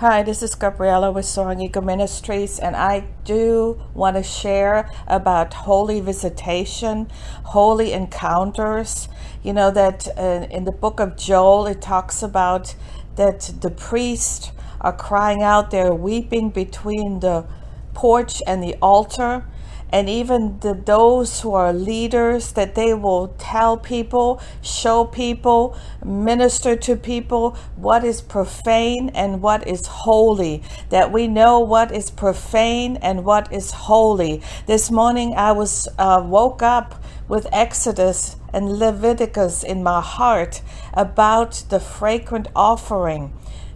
Hi, this is Gabriella with Soaring Eagle Ministries, and I do want to share about holy visitation, holy encounters. You know that uh, in the book of Joel, it talks about that the priests are crying out, they're weeping between the porch and the altar and even the, those who are leaders that they will tell people show people minister to people what is profane and what is holy. That we know what is profane and what is holy. This morning i was uh, woke up with exodus and leviticus in my heart about the fragrant offering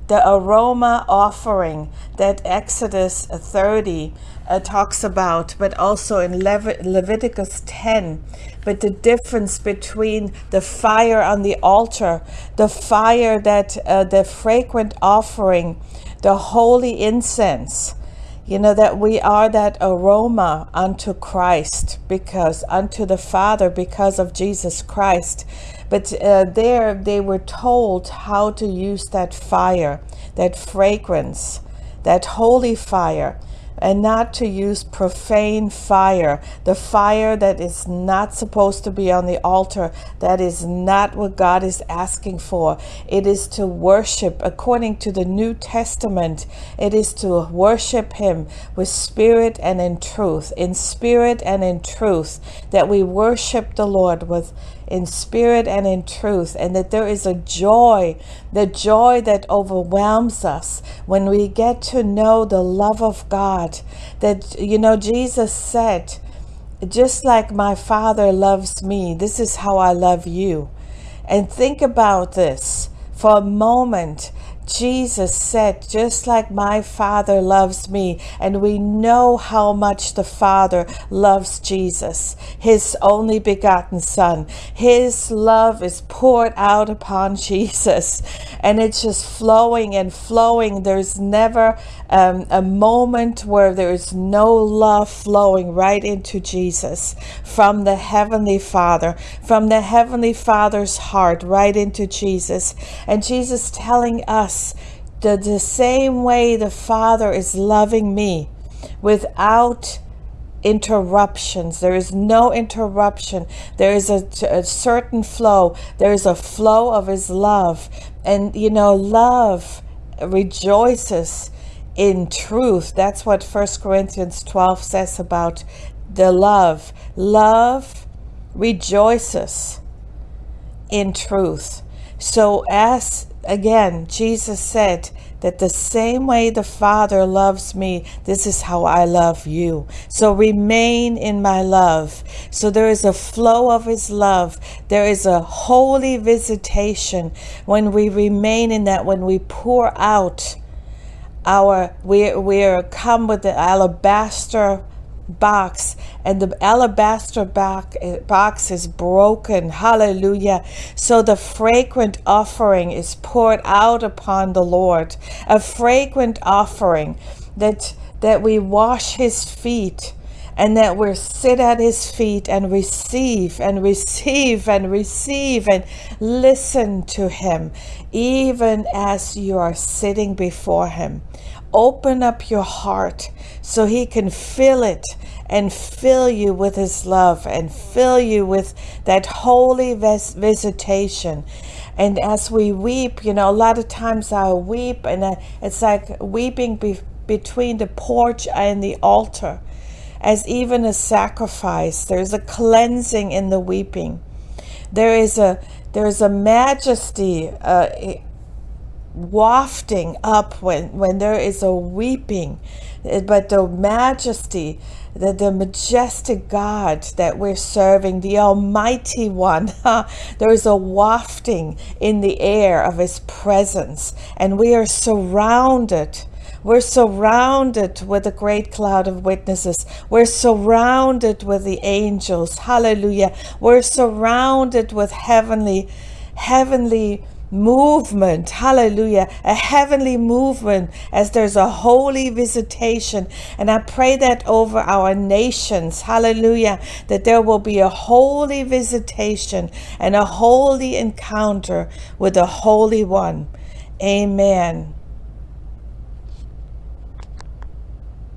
the aroma offering that Exodus 30 uh, talks about, but also in Leviticus 10. But the difference between the fire on the altar, the fire that uh, the fragrant offering, the holy incense, you know that we are that aroma unto Christ because unto the Father because of Jesus Christ. But uh, there they were told how to use that fire that fragrance that holy fire and not to use profane fire, the fire that is not supposed to be on the altar. That is not what God is asking for. It is to worship according to the New Testament. It is to worship Him with spirit and in truth, in spirit and in truth, that we worship the Lord with in spirit and in truth, and that there is a joy, the joy that overwhelms us when we get to know the love of God. That, you know, Jesus said, just like my Father loves me, this is how I love you. And think about this for a moment Jesus said, just like my Father loves me, and we know how much the Father loves Jesus, his only begotten Son. His love is poured out upon Jesus, and it's just flowing and flowing. There's never um, a moment where there is no love flowing right into Jesus from the Heavenly Father, from the Heavenly Father's heart right into Jesus. And Jesus telling us, us the, the same way the Father is loving me without interruptions. There is no interruption. There is a, a, certain flow. There is a flow of His love. And, you know, love rejoices in truth. That's what First Corinthians 12 says about the love. Love rejoices in truth. So, as again, Jesus said that the same way the Father loves me, this is how I love you. So remain in my love. So there is a flow of His love. There is a holy visitation when we remain in that, when we pour out our, we, we come with the alabaster box and the alabaster box is broken. Hallelujah. So the fragrant offering is poured out upon the lord. A fragrant offering that that we wash his feet and that we sit at his feet and receive and receive and receive and listen to him even as you are sitting before him open up your heart so he can fill it and fill you with his love and fill you with that holy vis- visitation. And as we weep, you know, a lot of times I weep and I, it's like weeping be- between the porch and the altar as even a sacrifice. There's a cleansing in the weeping. There is a there's a majesty uh, wafting up when, when there is a weeping, but the majesty, the, the majestic God that we're serving, the Almighty One, there is a wafting in the air of His presence, and we are surrounded. We're surrounded with a great cloud of witnesses. We're surrounded with the angels. Hallelujah. We're surrounded with heavenly, heavenly movement. Hallelujah. A heavenly movement as there's a holy visitation. And I pray that over our nations. Hallelujah. That there will be a holy visitation and a holy encounter with the Holy One. Amen.